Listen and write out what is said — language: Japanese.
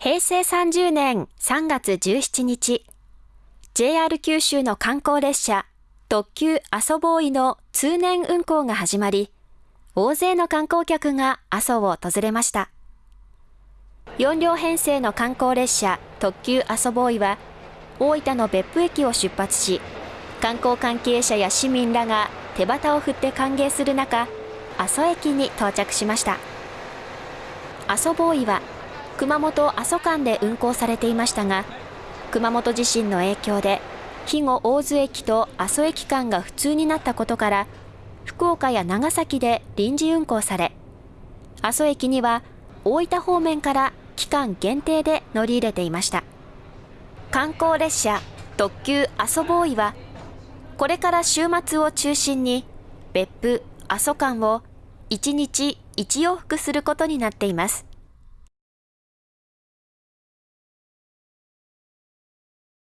平成30年3月17日、JR 九州の観光列車特急阿蘇ボーイの通年運行が始まり、大勢の観光客が阿蘇を訪れました。4両編成の観光列車特急阿蘇ボーイは、大分の別府駅を出発し、観光関係者や市民らが手旗を振って歓迎する中、阿蘇駅に到着しました。阿蘇ボーイは、熊本阿蘇間で運行されていましたが、熊本地震の影響で肥後大津駅と阿蘇駅間が不通になったことから福岡や長崎で臨時運行され阿蘇駅には大分方面から期間限定で乗り入れていました。観光列車特急阿蘇ボーイはこれから週末を中心に別府阿蘇間を1日1往復することになっています。